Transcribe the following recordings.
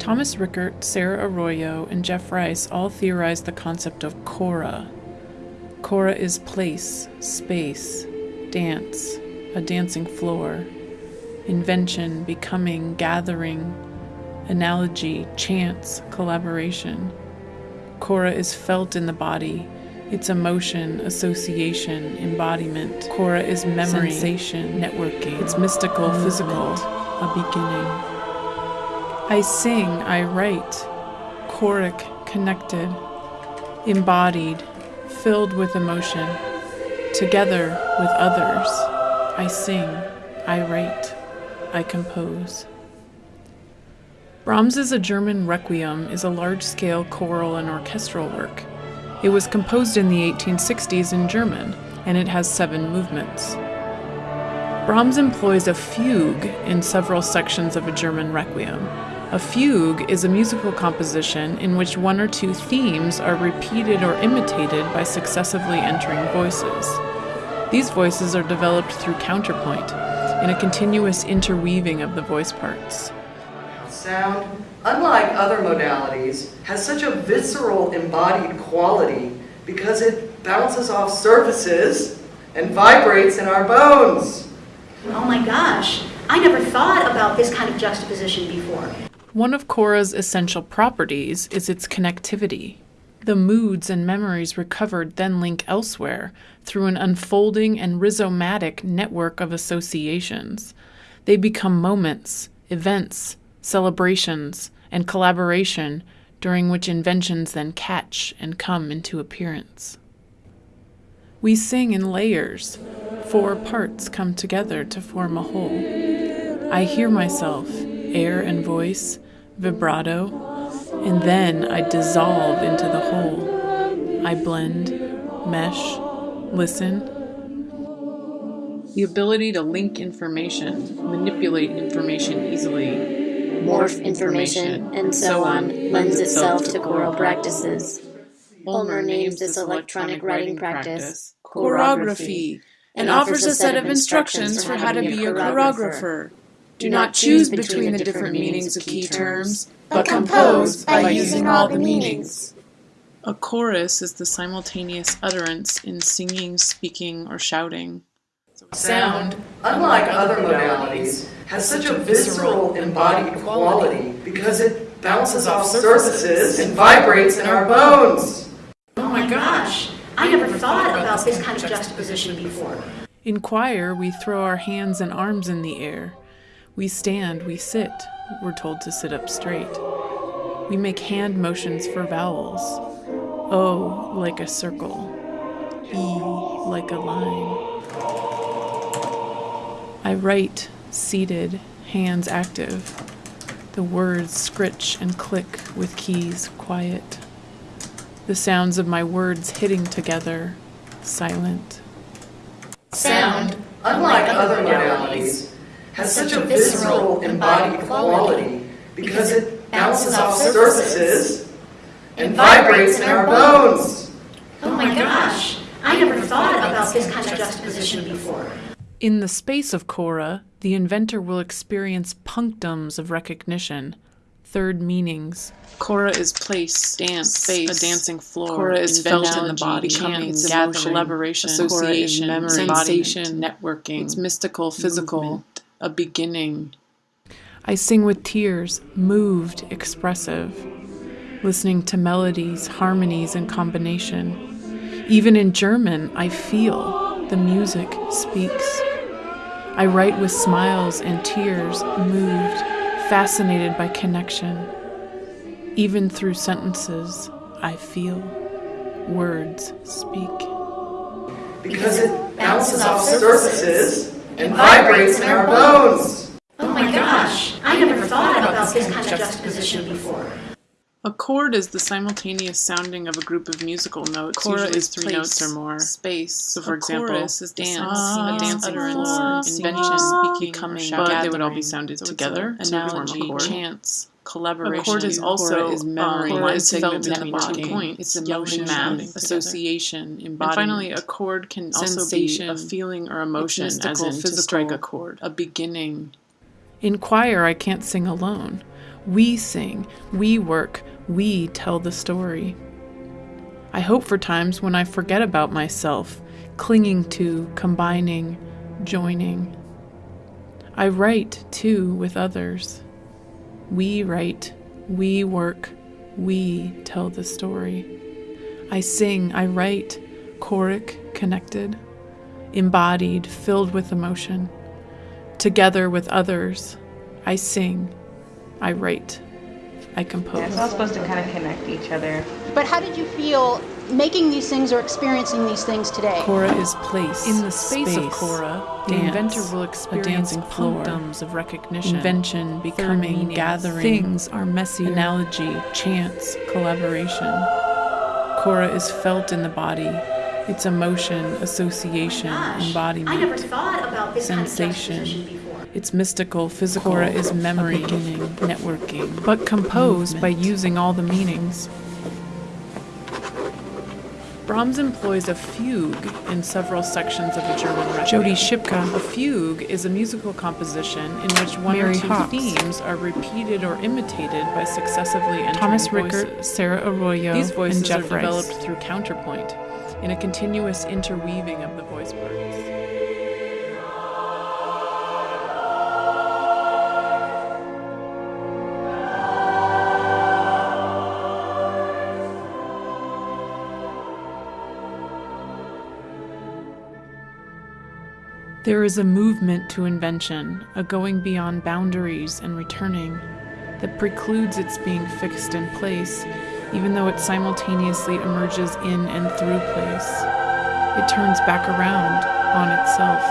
Thomas Rickert, Sarah Arroyo, and Jeff Rice all theorized the concept of chora. Chora is place, space, dance, a dancing floor, invention, becoming, gathering, analogy, chance, collaboration. Chora is felt in the body, its emotion, association, embodiment. Chora is memory, sensation, networking. It's mystical, physical, a beginning. I sing, I write, choric, connected, embodied, filled with emotion, together with others. I sing, I write, I compose. Brahms's A German Requiem is a large-scale choral and orchestral work. It was composed in the 1860s in German, and it has seven movements. Brahms employs a fugue in several sections of a German requiem. A fugue is a musical composition in which one or two themes are repeated or imitated by successively entering voices. These voices are developed through counterpoint, in a continuous interweaving of the voice parts. Sound, unlike other modalities, has such a visceral embodied quality because it bounces off surfaces and vibrates in our bones. Oh my gosh, I never thought about this kind of juxtaposition before. One of Chora's essential properties is its connectivity. The moods and memories recovered then link elsewhere through an unfolding and rhizomatic network of associations. They become moments, events, celebrations, and collaboration during which inventions then catch and come into appearance. We sing in layers. Four parts come together to form a whole. I hear myself, air and voice, vibrato, and then I dissolve into the whole. I blend, mesh, listen. The ability to link information, manipulate information easily, morph information, and so on lends itself to choral practices. Ulmer names this electronic writing practice choreography and offers a set of instructions for how to be a choreographer. Do not choose between the different meanings of key terms, but compose by using all the meanings. A chorus is the simultaneous utterance in singing, speaking, or shouting. Sound, unlike other modalities, has such a visceral, embodied quality because it bounces off surfaces and vibrates in our bones. Oh my gosh, I never thought about this kind of juxtaposition before. In choir, we throw our hands and arms in the air. We stand, we sit. We're told to sit up straight. We make hand motions for vowels. O like a circle. E like a line. I write, seated, hands active. The words scritch and click with keys quiet. The sounds of my words hitting together, silent. Sound, unlike other modalities, has such a visceral, embodied quality because it bounces off surfaces and vibrates in our bones. Oh my oh gosh, I never thought about this kind of juxtaposition before. In the space of chora, the inventor will experience punctums of recognition, third meanings. Chora is place, dance, space, a dancing floor. Chora is felt in the body, chance, emotion, collaboration, association, memory, sensation, networking. It's mystical, physical, movement. A beginning. I sing with tears, moved, expressive, listening to melodies, harmonies, and combination. Even in German, I feel the music speaks. I write with smiles and tears, moved, fascinated by connection. Even through sentences, I feel. Words speak. Because it bounces off surfaces and vibrates in our bones. Oh my gosh, I never thought about this kind of juxtaposition before. A chord is the simultaneous sounding of a group of musical notes. Chora is three place, notes or more. Space. So, for a example, chorus is dance, a dancing floor, invention, speaking, becoming, but they would all be sounded so together. Analogy, chance, collaboration. A chord is also chord is memory. Um, is felt between two points. It's emotion, math, association, embodiment. And finally, a chord can Sensation, also be a feeling or emotion, as in physical, to strike a chord. A beginning. In choir, I can't sing alone. We sing, we work, we tell the story. I hope for times when I forget about myself, clinging to, combining, joining. I write too with others. We write, we work, we tell the story. I sing, I write, choric, connected, embodied, filled with emotion. Together with others, I sing, I write, I compose. Yeah, it's all supposed to kind of connect each other. But how did you feel making these things or experiencing these things today? Chora is place. In the space, of space, Chora, the dance, inventor will a experience dancing floor, of recognition. invention, becoming, meaning. gathering. Things are messy. Analogy, chance, collaboration. Chora is felt in the body. It's emotion, association, oh Gosh, embodiment. I never thought about this sensation. kind of. It's mystical, physical. Chora is memory, beginning, networking, but composed by using all the meanings. Brahms employs a fugue in several sections of a German requiem. Jody Shipka. A fugue is a musical composition in which one Mary or two Hocks. themes are repeated or imitated by successively entering Thomas voices. Sarah Arroyo, These voices and Jeff are Rice. developed through counterpoint, in a continuous interweaving of the voice parts. There is a movement to invention, a going beyond boundaries and returning, that precludes its being fixed in place, even though it simultaneously emerges in and through place. It turns back around on itself,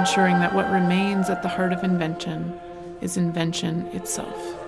ensuring that what remains at the heart of invention is invention itself.